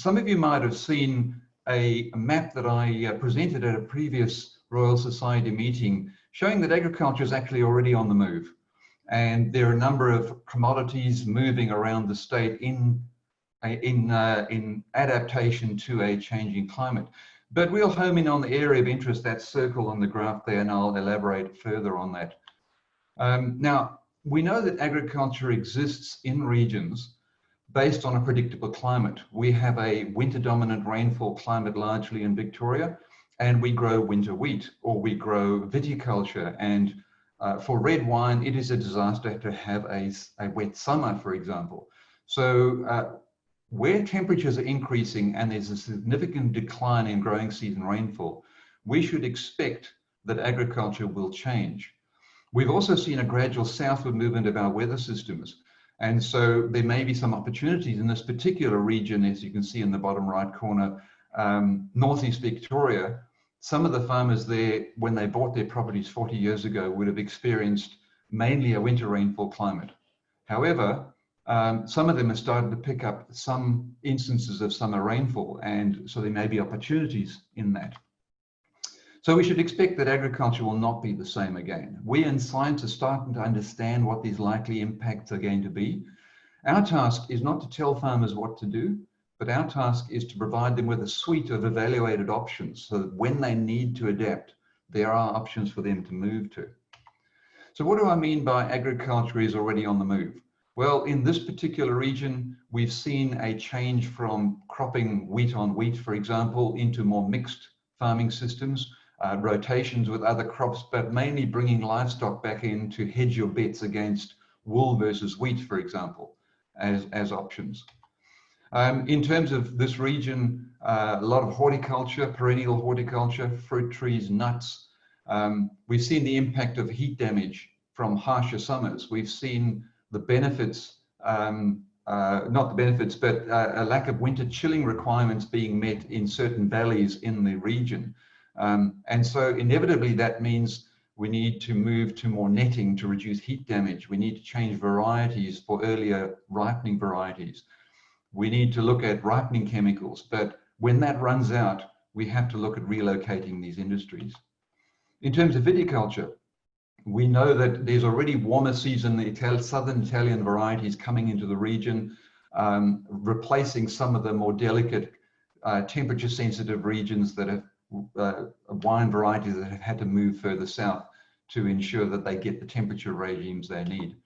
some of you might have seen a map that I uh, presented at a previous Royal Society meeting showing that agriculture is actually already on the move. And there are a number of commodities moving around the state in, in, uh, in adaptation to a changing climate. But we'll home in on the area of interest, that circle on the graph there, and I'll elaborate further on that. Um, now, we know that agriculture exists in regions based on a predictable climate. We have a winter dominant rainfall climate largely in Victoria, and we grow winter wheat or we grow viticulture. And uh, for red wine, it is a disaster to have a, a wet summer, for example. So uh, where temperatures are increasing and there's a significant decline in growing season rainfall, we should expect that agriculture will change. We've also seen a gradual southward movement of our weather systems. And so there may be some opportunities in this particular region, as you can see in the bottom right corner, um, Northeast Victoria. Some of the farmers there, when they bought their properties 40 years ago, would have experienced mainly a winter rainfall climate. However, um, some of them have started to pick up some instances of summer rainfall, and so there may be opportunities in that. So we should expect that agriculture will not be the same again. We science are starting to understand what these likely impacts are going to be. Our task is not to tell farmers what to do, but our task is to provide them with a suite of evaluated options so that when they need to adapt, there are options for them to move to. So what do I mean by agriculture is already on the move? Well, in this particular region, we've seen a change from cropping wheat on wheat, for example, into more mixed farming systems uh, rotations with other crops, but mainly bringing livestock back in to hedge your bets against wool versus wheat, for example, as, as options. Um, in terms of this region, uh, a lot of horticulture, perennial horticulture, fruit trees, nuts. Um, we've seen the impact of heat damage from harsher summers. We've seen the benefits, um, uh, not the benefits, but uh, a lack of winter chilling requirements being met in certain valleys in the region. Um, and so inevitably that means we need to move to more netting to reduce heat damage. We need to change varieties for earlier ripening varieties. We need to look at ripening chemicals, but when that runs out, we have to look at relocating these industries. In terms of viticulture, we know that there's already warmer season, the southern Italian varieties coming into the region, um, replacing some of the more delicate uh, temperature sensitive regions that have uh, wine varieties that have had to move further south to ensure that they get the temperature regimes they need.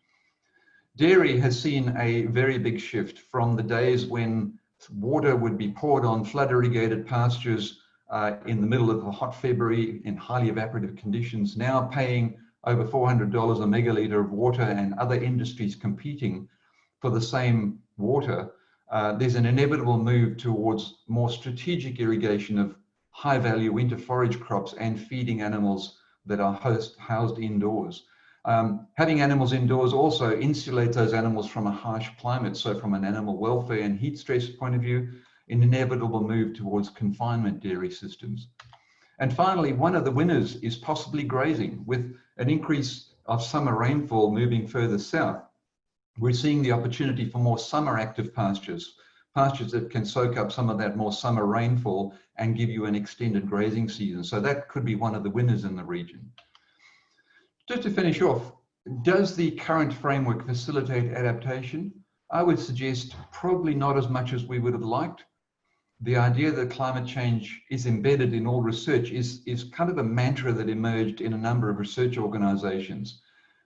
Dairy has seen a very big shift from the days when water would be poured on flood irrigated pastures uh, in the middle of a hot February in highly evaporative conditions, now paying over $400 a megaliter of water and other industries competing for the same water, uh, there's an inevitable move towards more strategic irrigation of high value winter forage crops and feeding animals that are host, housed indoors. Um, having animals indoors also insulates those animals from a harsh climate. So from an animal welfare and heat stress point of view, an inevitable move towards confinement dairy systems. And finally, one of the winners is possibly grazing with an increase of summer rainfall moving further south. We're seeing the opportunity for more summer active pastures, pastures that can soak up some of that more summer rainfall and give you an extended grazing season. So that could be one of the winners in the region. Just to finish off, does the current framework facilitate adaptation? I would suggest probably not as much as we would have liked. The idea that climate change is embedded in all research is, is kind of a mantra that emerged in a number of research organizations.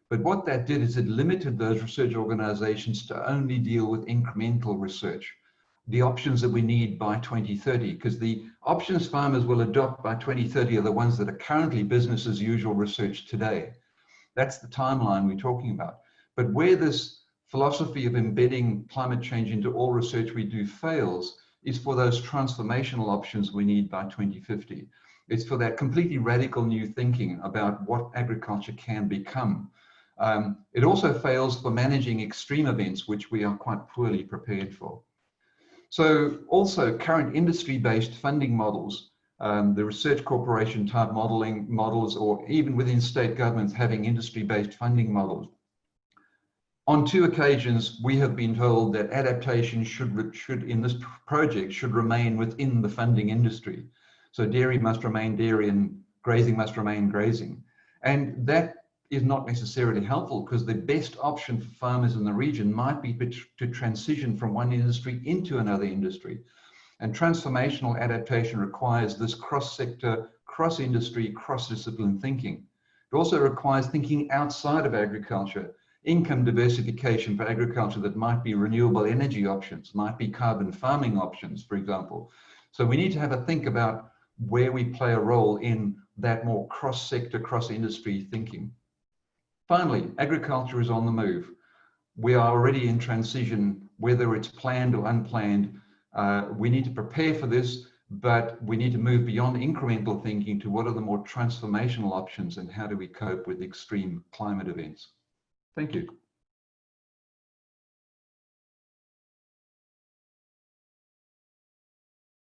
But what that did is it limited those research organizations to only deal with incremental research the options that we need by 2030 because the options farmers will adopt by 2030 are the ones that are currently business as usual research today. That's the timeline we're talking about. But where this philosophy of embedding climate change into all research we do fails is for those transformational options we need by 2050. It's for that completely radical new thinking about what agriculture can become. Um, it also fails for managing extreme events, which we are quite poorly prepared for. So also current industry-based funding models, um, the research corporation type modeling models, or even within state governments having industry-based funding models, on two occasions, we have been told that adaptation should, should in this project should remain within the funding industry. So dairy must remain dairy and grazing must remain grazing. And that is not necessarily helpful because the best option for farmers in the region might be to transition from one industry into another industry. And transformational adaptation requires this cross-sector, cross-industry, cross-discipline thinking. It also requires thinking outside of agriculture, income diversification for agriculture that might be renewable energy options, might be carbon farming options, for example. So we need to have a think about where we play a role in that more cross-sector, cross-industry thinking. Finally, agriculture is on the move. We are already in transition, whether it's planned or unplanned. Uh, we need to prepare for this, but we need to move beyond incremental thinking to what are the more transformational options and how do we cope with extreme climate events. Thank you.